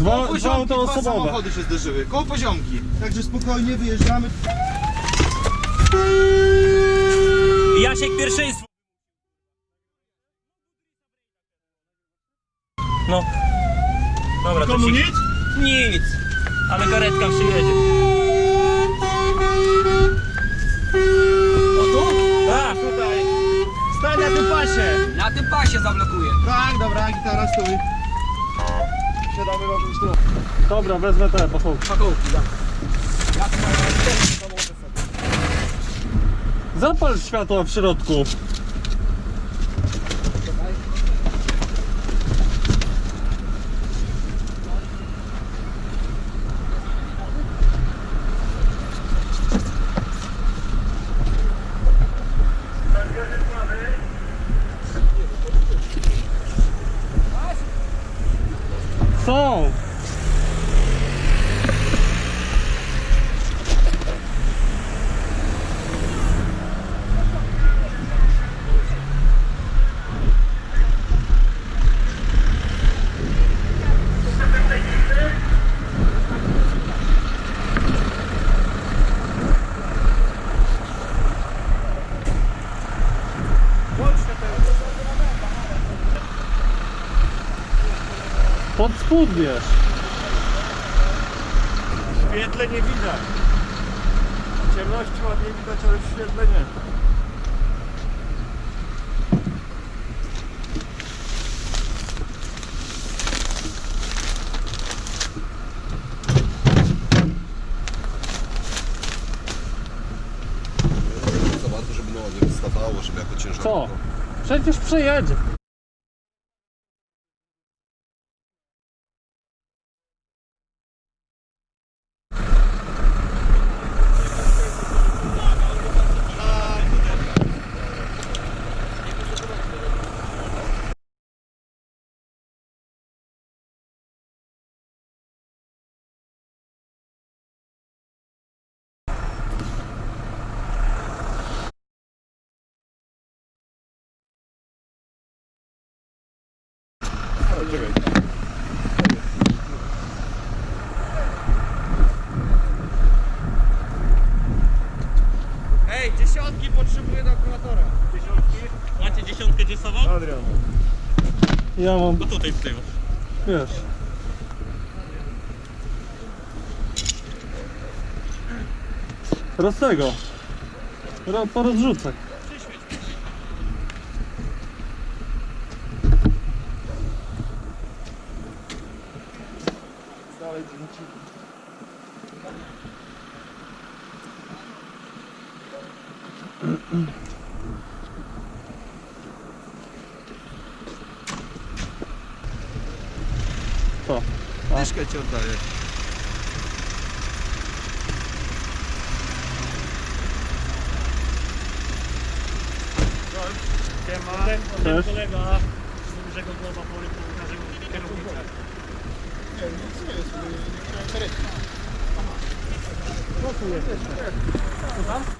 Dwa- koło dwa poziomki, auta dwa osobowe. samochody się zderzyły, koło poziomki. Także spokojnie wyjeżdżamy. Jasiek pierwszeństwo. No. Dobra, to Komu się... nic? Nic. Ale karetka przyjedzie. O tu? Tak. Tutaj. Stań na tym pasie. Na tym pasie zablokuję. Tak, dobra, gitara stój. Siadamy. Dobra, wezmę te pachołki. Pakołki, da. Zapal światła w środku. som. Pod spód wiesz. W świetle nie widać. W ciemności ładnie widać, ale w świetle nie. za bardzo, żeby no nie wystawało, żeby jako ciężarówka. Co? Przecież przejedzie. Adrian. Ja mam, No tutaj w tył. wiesz. Roz tego. Ro, porozrzucaj. Dalej dziewięci. co? Tak. Dyszkę ci oddaję. Siema, ten kolega z dużego głowa pory pokaże kierownicę. Nie, nic nie jest, nie chciałem karetki. No tu jest. Co tam?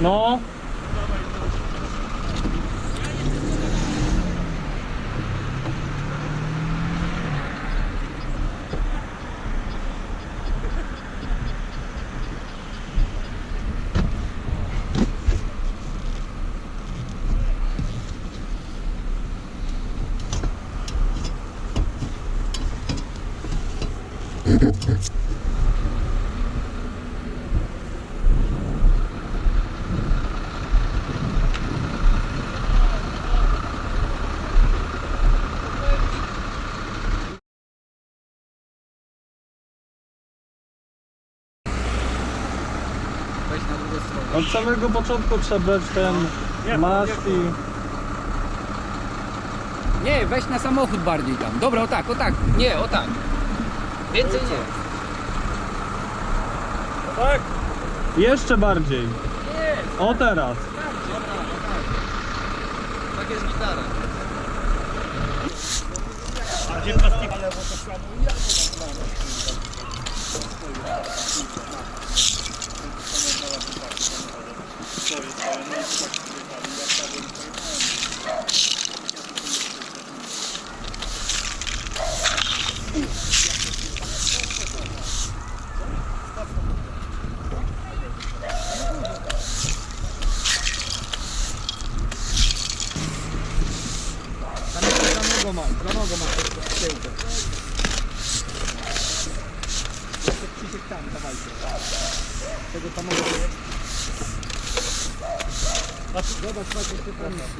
Ну? Thank you. Od samego początku trzeba brać ten maszt i... Nie, weź na samochód bardziej tam. Dobra, o tak, o tak. Nie, o tak. Więcej nie. Tak? Jeszcze bardziej. O teraz. Tak jest gitara. A gdzie plastiki? Tam Zobacz, patrz, jeszcze tam jest.